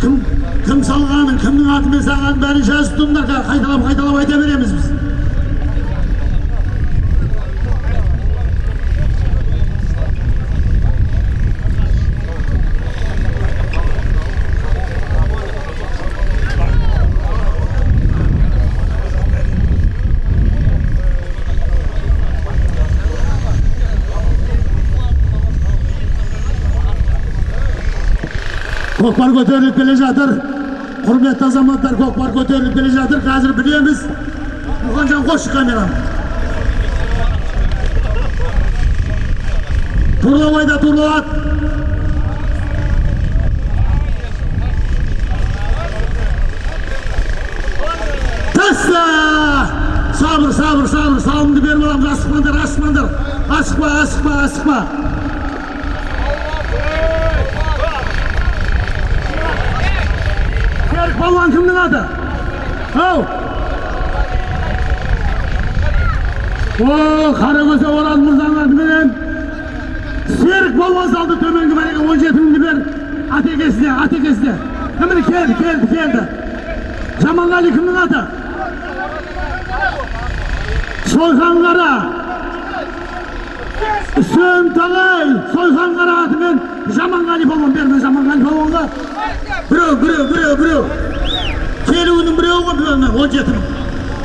кім кім салғанын кімнің атымен салғанын бәрін жазып тұрыңдар қазір қайталап қайталап айта береміз біз көкпар көтеріліп келе жатыр құрметті азаматтар көкпар көтеріліп келе жатыр қазір білеміз мұханжан қойшы камераны турлап айда турлат таста сабыр сабыр сабыр салымды беріп аламыз асықпаңдар асықпаңдар асықпа асықпа асықпа серік балуан кімнің аты ау о қаракөсе орал мырзаның атыменен серік балуан салды төменгі мәреге он жеті мыңды бер атекесіне атекесіне міне келді келді келді жаманғали кімнің аты сойқан қара үсен талай сойқан қара атымен жаманғали балуан берме жаманғали балуанға біреу біреу біреу біреу келуінің біреуі ғой міне он жеті мың